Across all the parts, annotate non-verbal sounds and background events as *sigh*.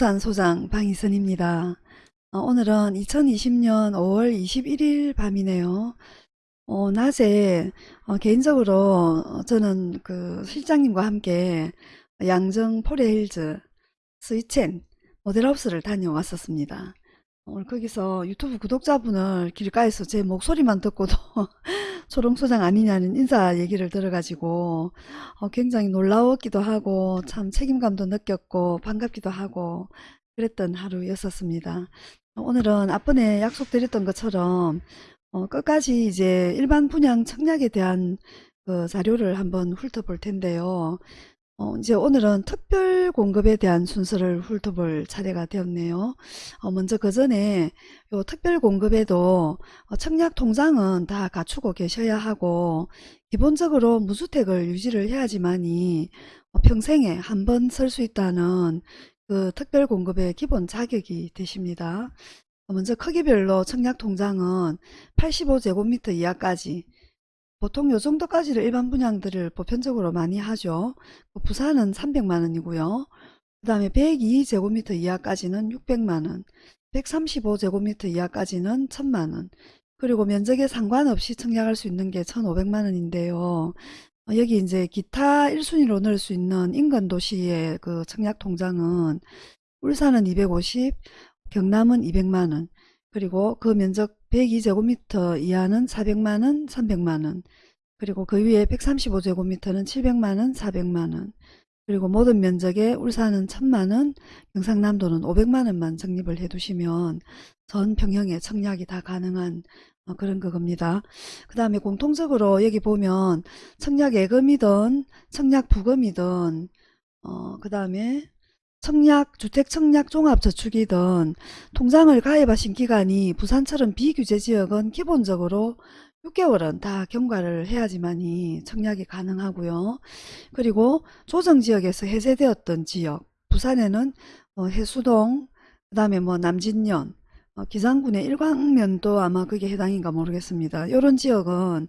부동산 소장 방희선입니다. 어, 오늘은 2020년 5월 21일 밤이네요. 어, 낮에 어, 개인적으로 어, 저는 그 실장님과 함께 양정 포레힐즈 스위첸 모델하우스를 다녀왔었습니다. 오늘 거기서 유튜브 구독자분을 길가에서 제 목소리만 듣고도 *laughs* 초롱소장 아니냐는 인사 얘기를 들어가지고 어, 굉장히 놀라웠기도 하고 참 책임감도 느꼈고 반갑기도 하고 그랬던 하루였었습니다. 오늘은 앞번에 약속드렸던 것처럼 어, 끝까지 이제 일반 분양 청약에 대한 그 자료를 한번 훑어볼 텐데요. 어, 이제 오늘은 특별 공급에 대한 순서를 훑어볼 차례가 되었네요. 어, 먼저 그 전에 요 특별 공급에도 어, 청약 통장은 다 갖추고 계셔야 하고 기본적으로 무주택을 유지를 해야지만이 어, 평생에 한번쓸수 있다는 그 특별 공급의 기본 자격이 되십니다. 어, 먼저 크기별로 청약 통장은 85제곱미터 이하까지 보통 요 정도까지를 일반 분양들을 보편적으로 많이 하죠. 그 부산은 300만원이고요. 그 다음에 102제곱미터 이하까지는 600만원, 135제곱미터 이하까지는 1000만원, 그리고 면적에 상관없이 청약할 수 있는 게 1500만원인데요. 여기 이제 기타 1순위로 넣을 수 있는 인근 도시의 그 청약 통장은 울산은 250, 경남은 200만원, 그리고 그 면적 102제곱미터 이하는 400만원, 300만원, 그리고 그 위에 135제곱미터는 700만원, 400만원, 그리고 모든 면적에 울산은 1000만원, 경상남도는 500만원만 적립을 해두시면 전 평형의 청약이 다 가능한 어, 그런 그겁니다. 그 다음에 공통적으로 여기 보면 청약 예금이든 청약 부금이든 어, 그 다음에 청약, 주택청약 종합저축이든 통장을 가입하신 기간이 부산처럼 비규제 지역은 기본적으로 6개월은 다 경과를 해야지만이 청약이 가능하고요. 그리고 조정지역에서 해제되었던 지역, 부산에는 어, 해수동, 그 다음에 뭐 남진면, 어, 기장군의 일광면도 아마 그게 해당인가 모르겠습니다. 이런 지역은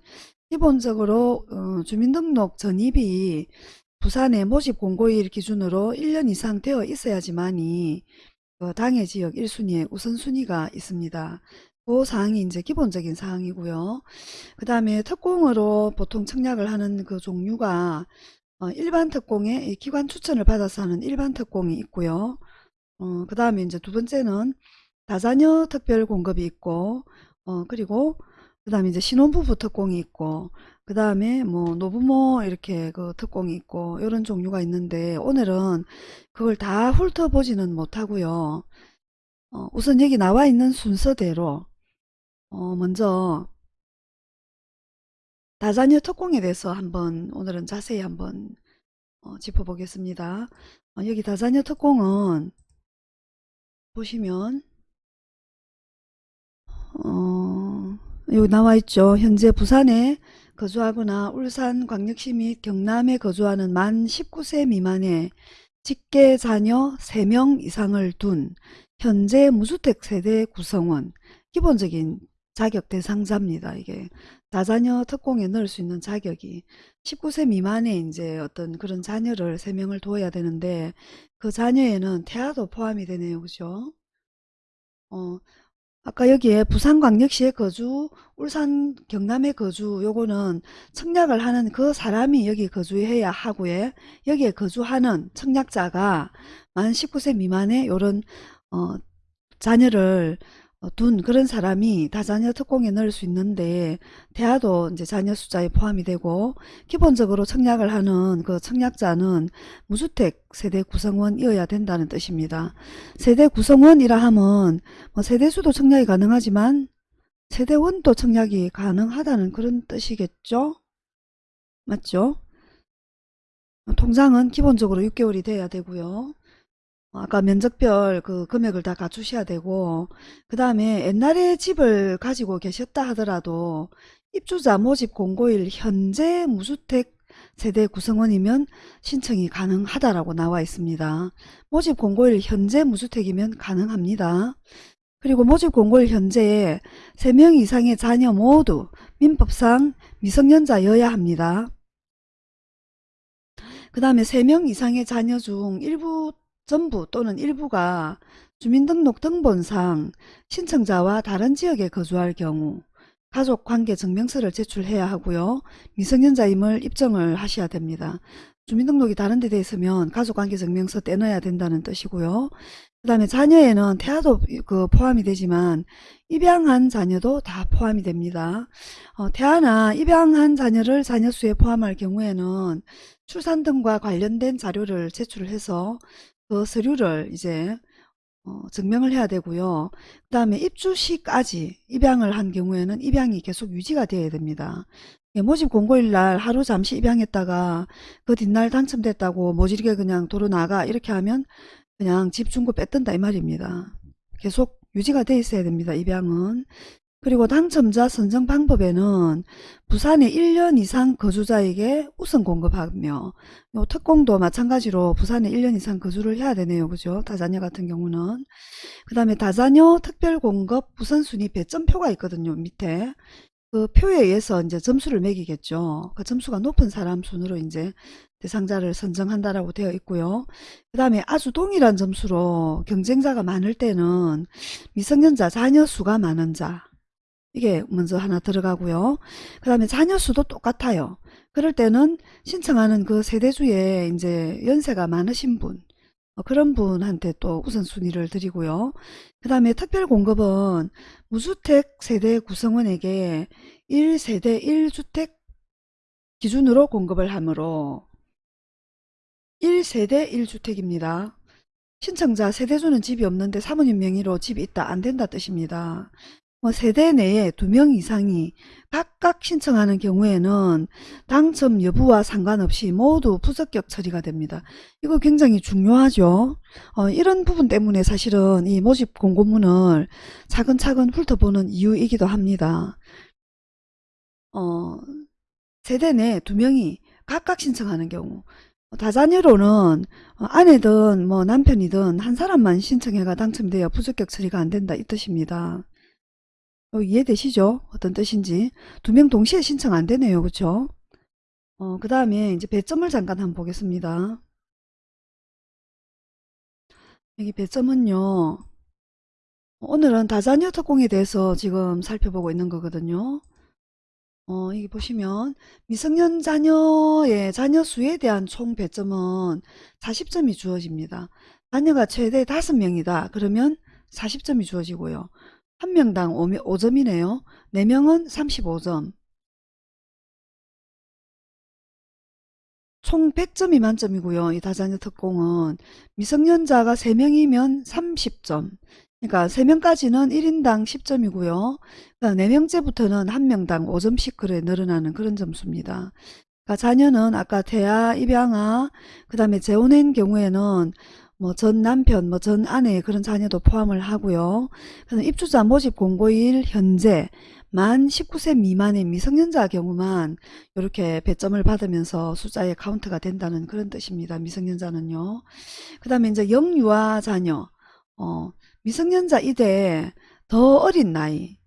기본적으로 어, 주민등록 전입이 부산의 모집 공고일 기준으로 1년 이상 되어 있어야지만이 그 당해 지역 1순위에 우선순위가 있습니다. 그 사항이 이제 기본적인 사항이고요. 그 다음에 특공으로 보통 청약을 하는 그 종류가 어, 일반 특공에 기관 추천을 받아서 하는 일반 특공이 있고요. 어, 그 다음에 이제 두 번째는 다자녀 특별 공급이 있고 어, 그리고 그 다음에 이제 신혼부부 특공이 있고 그 다음에 뭐 노부모 이렇게 그 특공이 있고 이런 종류가 있는데 오늘은 그걸 다 훑어보지는 못하고요. 어, 우선 여기 나와 있는 순서대로 어, 먼저 다자녀 특공에 대해서 한번 오늘은 자세히 한번 어, 짚어보겠습니다. 어, 여기 다자녀 특공은 보시면 어, 여기 나와 있죠. 현재 부산에 거주하거나 울산 광역시 및 경남에 거주하는 만 19세 미만의 직계 자녀 3명 이상을 둔 현재 무주택 세대 구성원 기본적인 자격 대상자입니다. 이게 다자녀 특공에 넣을 수 있는 자격이 19세 미만의 이제 어떤 그런 자녀를 3명을 두어야 되는데 그 자녀에는 태아도 포함이 되네요. 그죠? 어, 아까 여기에 부산광역시에 거주, 울산 경남에 거주 요거는 청약을 하는 그 사람이 여기 거주해야 하고요. 여기에 거주하는 청약자가 만 19세 미만의 요런 어, 자녀를 어, 둔 그런 사람이 다 자녀 특공에 넣을 수 있는데 대하도 이제 자녀 숫자에 포함이 되고 기본적으로 청약을 하는 그 청약자는 무주택 세대 구성원이어야 된다는 뜻입니다. 세대 구성원이라 하면 뭐 세대수도 청약이 가능하지만 세대원도 청약이 가능하다는 그런 뜻이겠죠? 맞죠? 통장은 기본적으로 6개월이 돼야 되고요. 아까 면적별 그 금액을 다 갖추셔야 되고 그 다음에 옛날에 집을 가지고 계셨다 하더라도 입주자 모집 공고일 현재 무주택 세대 구성원이면 신청이 가능하다라고 나와 있습니다. 모집 공고일 현재 무주택이면 가능합니다. 그리고 모집 공고일 현재에 3명 이상의 자녀 모두 민법상 미성년자여야 합니다. 그 다음에 3명 이상의 자녀 중 일부 전부 또는 일부가 주민등록 등본상 신청자와 다른 지역에 거주할 경우 가족관계 증명서를 제출해야 하고요. 미성년자임을 입증을 하셔야 됩니다. 주민등록이 다른 데 돼 있으면 가족관계 증명서 떼넣어야 된다는 뜻이고요. 그 다음에 자녀에는 태아도 그 포함이 되지만 입양한 자녀도 다 포함이 됩니다. 어, 태아나 입양한 자녀를 자녀수에 포함할 경우에는 출산 등과 관련된 자료를 제출을 해서 그 서류를 이제 어, 증명을 해야 되고요. 그 다음에 입주 시까지 입양을 한 경우에는 입양이 계속 유지가 되어야 됩니다. 예, 모집 공고일 날 하루 잠시 입양했다가 그 뒷날 당첨됐다고 모질게 그냥 도로 나가 이렇게 하면 그냥 집 중고 뺏든다 이 말입니다. 계속 유지가 돼 있어야 됩니다. 입양은. 그리고 당첨자 선정 방법에는 부산에 1년 이상 거주자에게 우선 공급하며 요 특공도 마찬가지로 부산에 1년 이상 거주를 해야 되네요. 그죠? 다자녀 같은 경우는. 그 다음에 다자녀 특별공급 우선순위 배점표가 있거든요. 밑에. 그 표에 의해서 이제 점수를 매기겠죠. 그 점수가 높은 사람 순으로 이제 대상자를 선정한다라고 되어 있고요. 그 다음에 아주 동일한 점수로 경쟁자가 많을 때는 미성년자 자녀 수가 많은 자 이게 먼저 하나 들어가고요. 그 다음에 자녀 수도 똑같아요. 그럴 때는 신청하는 그 세대주에 이제 연세가 많으신 분 어, 그런 분한테 또 우선순위를 드리고요. 그 다음에 특별공급은 무주택 세대 구성원에게 1세대 1주택 기준으로 공급을 하므로 1세대 1주택입니다. 신청자 세대주는 집이 없는데 사모님 명의로 집이 있다 안 된다 뜻입니다. 뭐 세대 내에 두 명 이상이 각각 신청하는 경우에는 당첨 여부와 상관없이 모두 부적격 처리가 됩니다. 이거 굉장히 중요하죠. 어, 이런 부분 때문에 사실은 이 모집 공고문을 차근차근 훑어보는 이유이기도 합니다. 어, 세대 내 두 명이 각각 신청하는 경우 다자녀로는 어, 아내든 뭐 남편이든 한 사람만 신청해가 당첨돼야 부적격 처리가 안 된다 이 뜻입니다. 어, 이해되시죠? 어떤 뜻인지. 두 명 동시에 신청 안 되네요. 그쵸? 어, 그 다음에 이제 배점을 잠깐 한번 보겠습니다. 여기 배점은요. 오늘은 다자녀 특공에 대해서 지금 살펴보고 있는 거거든요. 어, 여기 보시면 미성년 자녀의 자녀 수에 대한 총 배점은 40점이 주어집니다. 자녀가 최대 5명이다. 그러면 40점이 주어지고요. 한 명당 5점이네요. 4명은 35점. 총 100점이 만점이고요. 이 다자녀 특공은 미성년자가 3명이면 30점. 그러니까 3명까지는 1인당 10점이고요. 4명째부터는 1명당 5점씩 그래 늘어나는 그런 점수입니다. 그러니까 자녀는 아까 태아, 입양아, 그 다음에 재혼한 경우에는 뭐 전 남편, 뭐 전 아내 그런 자녀도 포함을 하고요. 그래서 입주자 모집 공고일 현재 만 19세 미만의 미성년자 경우만 이렇게 배점을 받으면서 숫자에 카운트가 된다는 그런 뜻입니다. 미성년자는요. 그 다음에 이제 영유아 자녀, 어, 미성년자 이대 더 어린 나이,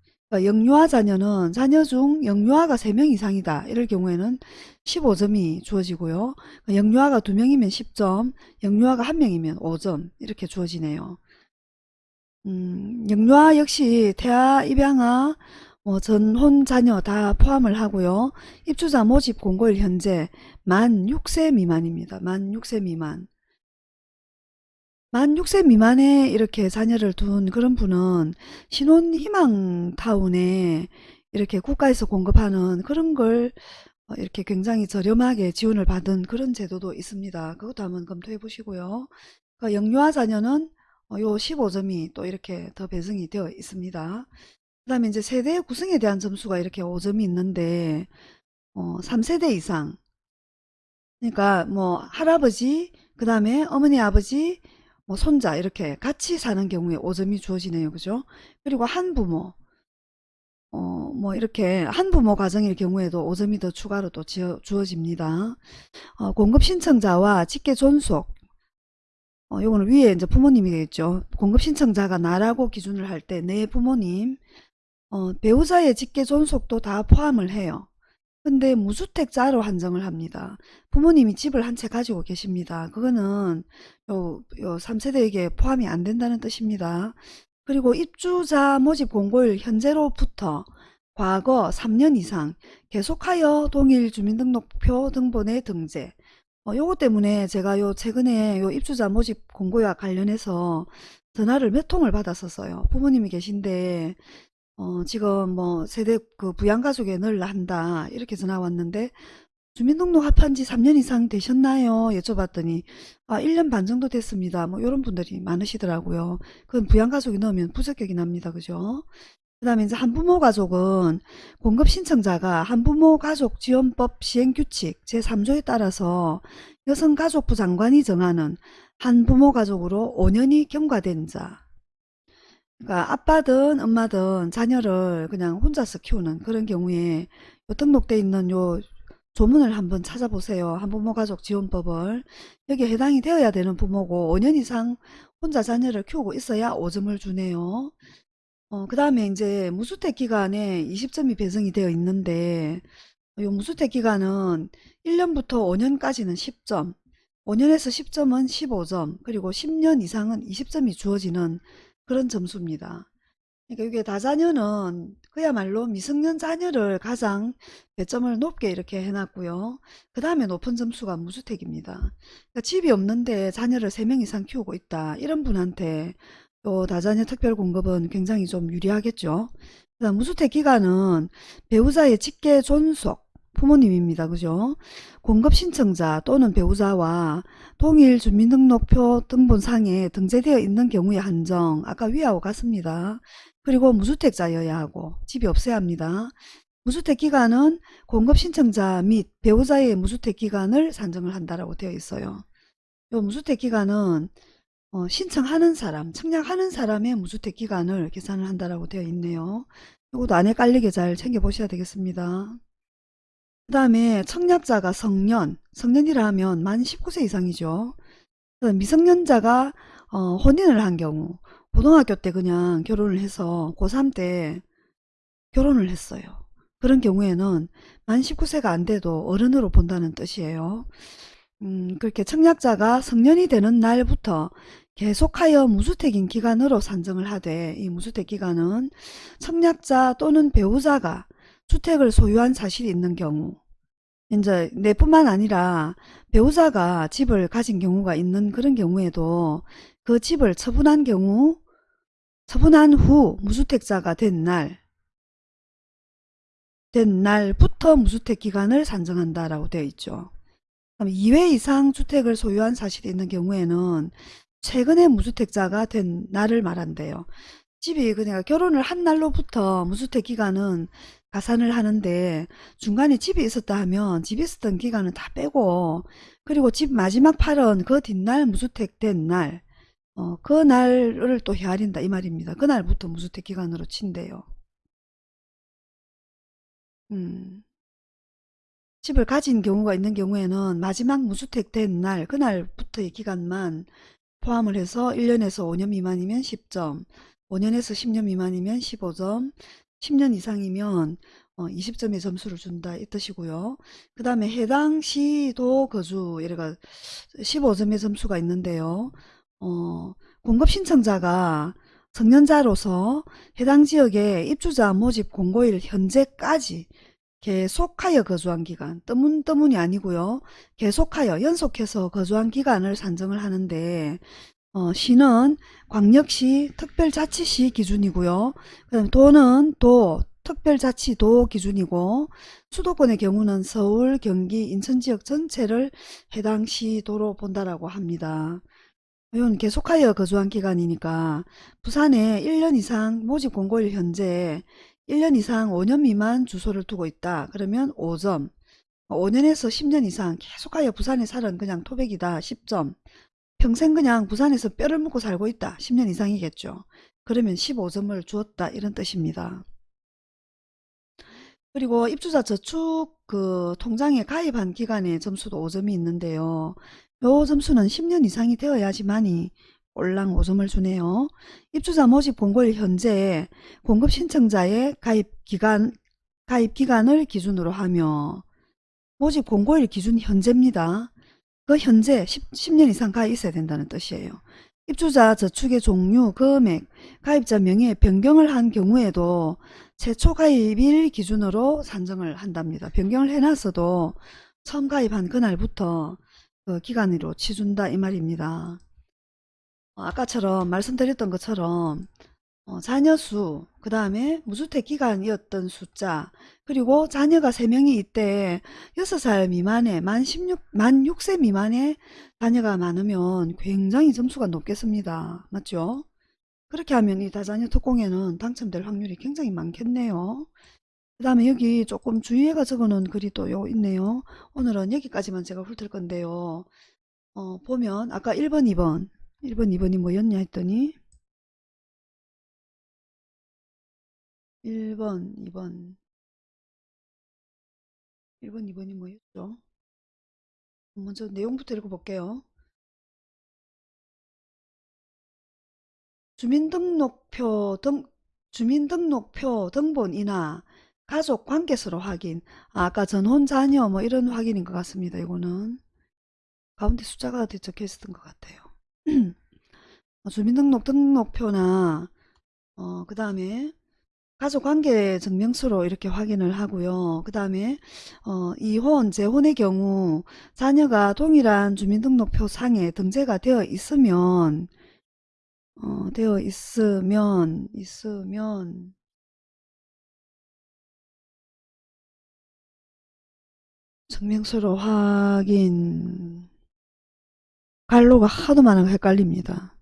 영유아 자녀는 자녀 중 영유아가 3명 이상이다. 이럴 경우에는 15점이 주어지고요. 그러니까 영유아가 2명이면 10점, 영유아가 1명이면 5점 이렇게 주어지네요. 음, 영유아 역시 태아, 입양아, 뭐 전혼 자녀 다 포함을 하고요. 입주자 모집 공고일 현재 만 6세 미만입니다. 만 6세 미만. 만 6세 미만에 이렇게 자녀를 둔 그런 분은 신혼 희망타운에 이렇게 국가에서 공급하는 그런 걸 어, 이렇게 굉장히 저렴하게 지원을 받은 그런 제도도 있습니다. 그것도 한번 검토해 보시고요. 그 영유아 자녀는 어, 요 15점이 또 이렇게 더 배정이 되어 있습니다. 그 다음에 이제 세대 구성에 대한 점수가 이렇게 5점이 있는데 어, 3세대 이상 그러니까 뭐 할아버지 그 다음에 어머니 아버지 뭐 손자 이렇게 같이 사는 경우에 5점이 주어지네요. 그죠? 그리고 한 부모 어, 뭐 이렇게 한 부모 가정일 경우에도 5점이 더 추가로 또 지어, 주어집니다. 어, 공급 신청자와 직계 존속 어, 요거는 위에 이제 부모님이 되겠죠. 공급 신청자가 나라고 기준을 할 때 내 부모님 어, 배우자의 직계 존속도 다 포함을 해요. 근데 무주택자로 한정을 합니다. 부모님이 집을 한 채 가지고 계십니다. 그거는 요, 요 3세대에게 포함이 안 된다는 뜻입니다. 그리고 입주자 모집 공고일 현재로부터 과거 3년 이상 계속하여 동일 주민등록표 등본의 등재 어, 요거 때문에 제가 요 최근에 요 입주자 모집 공고와 관련해서 전화를 몇 통을 받았었어요. 부모님이 계신데 어, 지금 뭐 세대 그 부양가족에 넣으려 한다 이렇게 전화 왔는데 주민등록 합한 지 3년 이상 되셨나요? 여쭤봤더니 아 1년 반 정도 됐습니다. 뭐 이런 분들이 많으시더라고요. 그건 부양가족이 넣으면 부적격이 납니다. 그죠? 그 다음에 이제 한부모 가족은 공급 신청자가 한부모 가족 지원법 시행 규칙 제3조에 따라서 여성가족부 장관이 정하는 한부모 가족으로 5년이 경과된 자 그러니까 아빠든 엄마든 자녀를 그냥 혼자서 키우는 그런 경우에 요 등록돼 있는 요 조문을 한번 찾아보세요. 한부모 가족 지원법을 여기에 해당이 되어야 되는 부모고 5년 이상 혼자 자녀를 키우고 있어야 5점을 주네요. 어, 그 다음에 이제 무주택 기간에 20점이 배정이 되어 있는데 이 무주택 기간은 1년부터 5년까지는 10점, 5년에서 10점은 15점, 그리고 10년 이상은 20점이 주어지는 그런 점수입니다. 그러니까 이게 다자녀는 그야말로 미성년 자녀를 가장 배점을 높게 이렇게 해놨고요. 그 다음에 높은 점수가 무주택입니다. 그러니까 집이 없는데 자녀를 3명 이상 키우고 있다. 이런 분한테 또 다자녀 특별 공급은 굉장히 좀 유리하겠죠. 무주택 기간은 배우자의 직계 존속 부모님입니다. 그죠? 공급 신청자 또는 배우자와 동일 주민등록표 등본상에 등재되어 있는 경우의 한정 아까 위하고 같습니다. 그리고 무주택자여야 하고 집이 없어야 합니다. 무주택 기간은 공급 신청자 및 배우자의 무주택 기간을 산정을 한다라고 되어 있어요. 이 무주택 기간은 어, 신청하는 사람, 청약하는 사람의 무주택 기간을 계산을 한다라고 되어 있네요. 이것도 안에 깔리게 잘 챙겨보셔야 되겠습니다. 그 다음에 청약자가 성년, 성년이라 하면 만 19세 이상이죠. 미성년자가 어, 혼인을 한 경우 고등학교 때 그냥 결혼을 해서 고3 때 결혼을 했어요. 그런 경우에는 만 19세가 안 돼도 어른으로 본다는 뜻이에요. 음, 그렇게 청약자가 성년이 되는 날부터 계속하여 무주택인 기간으로 산정을 하되 이 무주택 기간은 청약자 또는 배우자가 주택을 소유한 사실이 있는 경우 이제 내뿐만 아니라 배우자가 집을 가진 경우가 있는 그런 경우에도 그 집을 처분한 경우 처분한 후 무주택자가 된 날, 된 날부터 무주택 기간을 산정한다라고 되어 있죠. 2회 이상 주택을 소유한 사실이 있는 경우에는 최근에 무주택자가 된 날을 말한대요. 집이 그러니까 결혼을 한 날로부터 무주택 기간은 가산을 하는데 중간에 집이 있었다 하면 집이 있었던 기간은 다 빼고 그리고 집 마지막 팔은 그 뒷날 무주택 된 날, 어, 그 날을 또 헤아린다 이 말입니다. 그날부터 무주택 기간으로 친대요. 음. 집을 가진 경우가 있는 경우에는 마지막 무주택 된 날, 그날부터의 기간만 포함을 해서 1년에서 5년 미만이면 10점, 5년에서 10년 미만이면 15점, 10년 이상이면 어, 20점의 점수를 준다 이 뜻이고요. 그 다음에 해당 시도 거주 예가 15점의 점수가 있는데요. 어, 공급 신청자가 성년자로서 해당 지역의 입주자 모집 공고일 현재까지 계속하여 거주한 기간, 뜨문뜨문이 아니고요. 계속하여 연속해서 거주한 기간을 산정을 하는데 어, 시는 광역시 특별자치시 기준이고요. 그다음 도는 도 특별자치도 기준이고 수도권의 경우는 서울, 경기, 인천 지역 전체를 해당 시도로 본다라고 합니다. 이건 계속하여 거주한 기간이니까 부산에 1년 이상 모집 공고일 현재 1년 이상 5년 미만 주소를 두고 있다. 그러면 5점. 5년에서 10년 이상 계속하여 부산에 살은 그냥 토백이다. 10점. 평생 그냥 부산에서 뼈를 묻고 살고 있다. 10년 이상이겠죠. 그러면 15점을 주었다. 이런 뜻입니다. 그리고 입주자 저축 그 통장에 가입한 기간의 점수도 5점이 있는데요. 요 점수는 10년 이상이 되어야지만이 꼴랑 5점을 주네요. 입주자 모집 공고일 현재 공급 신청자의 가입 기간 가입 기간을 기준으로 하며 모집 공고일 기준 현재입니다. 그 현재 10, 년 이상 가입 있어야 된다는 뜻이에요. 입주자 저축의 종류, 금액, 가입자 명의 변경을 한 경우에도 최초 가입일 기준으로 산정을 한답니다. 변경을 해놨어도 처음 가입한 그날부터 그 기간으로 치준다 이 말입니다. 어, 아까처럼 말씀드렸던 것처럼 어, 자녀 수, 그 다음에 무주택 기간이었던 숫자, 그리고 자녀가 3명이 이때 6살 미만에, 만 16, 만 6세 미만의 자녀가 많으면 굉장히 점수가 높겠습니다. 맞죠? 그렇게 하면 이 다자녀 특공에는 당첨될 확률이 굉장히 많겠네요. 그 다음에 여기 조금 주의해가 적어놓은 글이 또 요 있네요. 오늘은 여기까지만 제가 훑을 건데요. 어, 보면 아까 1번, 2번, 1번, 2번이 뭐였냐 했더니 1번, 2번 1번, 2번이 뭐였죠? 먼저 내용부터 읽어볼게요. 주민등록표 등 주민등록표 등본이나 가족 관계수로 확인 아, 아까 전혼 자녀 뭐 이런 확인인 것 같습니다. 이거는 가운데 숫자가 적혀 있었던 것 같아요. 어, *clears throat* 주민등록 등록표나 어, 그 다음에 가족관계 증명서로 이렇게 확인을 하고요. 그 다음에 어, 이혼, 재혼의 경우 자녀가 동일한 주민등록표 상에 등재가 되어 있으면 어, 되어 있으면 있으면 증명서로 확인 갈로가 하도 많아서 헷갈립니다.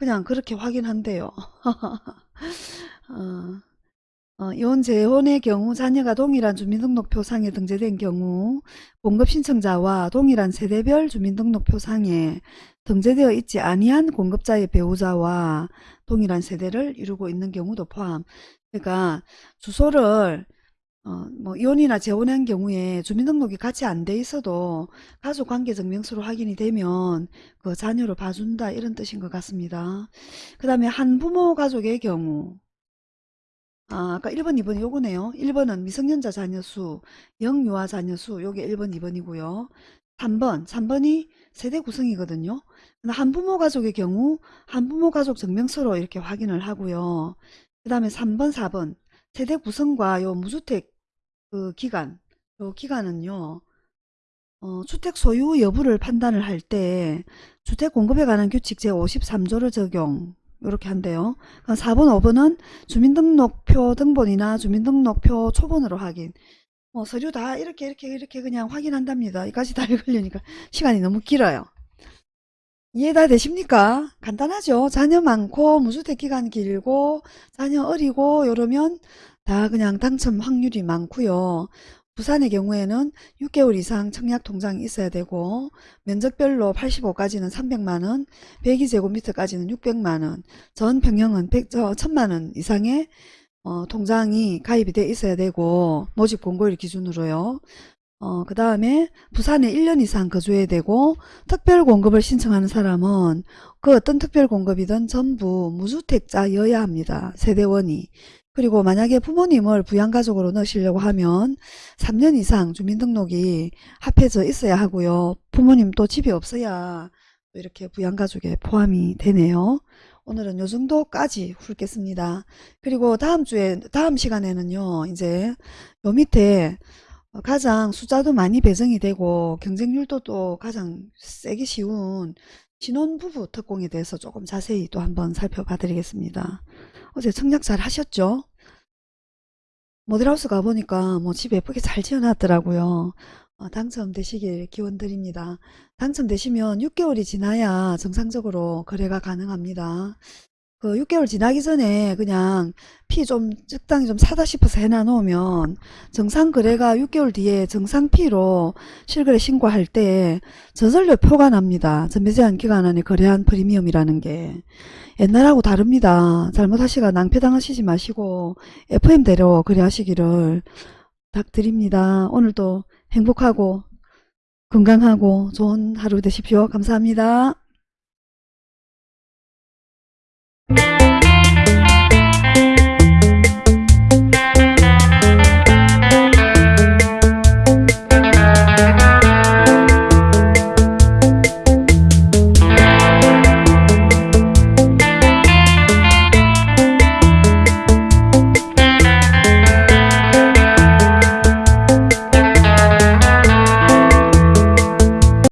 그냥 그렇게 확인한대요. *laughs* 어, 어, 이혼 재혼의 경우 자녀가 동일한 주민등록표상에 등재된 경우 공급 신청자와 동일한 세대별 주민등록표상에 등재되어 있지 아니한 공급자의 배우자와 동일한 세대를 이루고 있는 경우도 포함. 그러니까 주소를 어, 뭐 이혼이나 재혼한 경우에 주민등록이 같이 안 돼 있어도 가족관계증명서로 확인이 되면 그 자녀로 봐준다 이런 뜻인 것 같습니다. 그 다음에 한부모 가족의 경우 아, 아까 1번, 2번이 요거네요. 1번은 미성년자 자녀수, 영유아 자녀수, 요게 1번, 2번이고요. 3번, 3번이 세대 구성이거든요. 한부모 가족의 경우 한부모 가족 증명서로 이렇게 확인을 하고요. 그 다음에 3번, 4번 세대 구성과 요 무주택 그 기간, 요 기간은요. 어, 주택 소유 여부를 판단을 할 때 주택 공급에 관한 규칙 제53조를 적용 이렇게 한대요. 4번, 5번은 주민등록표 등본이나 주민등록표 초본으로 확인. 뭐 서류 다 이렇게 이렇게 이렇게 그냥 확인한답니다. 이까지 다 *laughs* 읽으려니까 시간이 너무 길어요. 이해 다 되십니까? 간단하죠. 자녀 많고 무주택 기간 길고 자녀 어리고 이러면 다 그냥 당첨 확률이 많고요. 부산의 경우에는 6개월 이상 청약 통장이 있어야 되고 면적별로 85까지는 300만원, 102제곱미터까지는 600만원, 전 평형은 100, 1000만원 이상의 어, 통장이 가입이 돼 있어야 되고 모집 공고일 기준으로요. 어, 그 다음에 부산에 1년 이상 거주해야 되고 특별 공급을 신청하는 사람은 그 어떤 특별 공급이든 전부 무주택자여야 합니다. 세대원이. 그리고 만약에 부모님을 부양가족으로 넣으시려고 하면 3년 이상 주민등록이 합해져 있어야 하고요. 부모님 또 집이 없어야 이렇게 부양가족에 포함이 되네요. 오늘은 요 정도까지 훑겠습니다. 그리고 다음 주에, 다음 시간에는요, 이제 요 밑에 가장 숫자도 많이 배정이 되고 경쟁률도 또 가장 세기 쉬운 신혼부부 특공에 대해서 조금 자세히 또 한번 살펴봐 드리겠습니다. 어제 청약 잘 하셨죠? 모델하우스 가보니까 뭐 집 예쁘게 잘 지어놨더라고요. 어, 당첨되시길 기원 드립니다. 당첨되시면 6개월이 지나야 정상적으로 거래가 가능합니다. 그 6개월 지나기 전에 그냥 피 좀 적당히 좀 사다 싶어서 해놔 놓으면 정상 거래가 6개월 뒤에 정상 피로 실거래 신고할 때 저절로 표가 납니다. 전매 제한 기간 안에 거래한 프리미엄이라는 게 옛날하고 다릅니다. 잘못하시가 낭패당하시지 마시고 FM대로 거래하시기를 부탁드립니다. 오늘도 행복하고 건강하고 좋은 하루 되십시오. 감사합니다.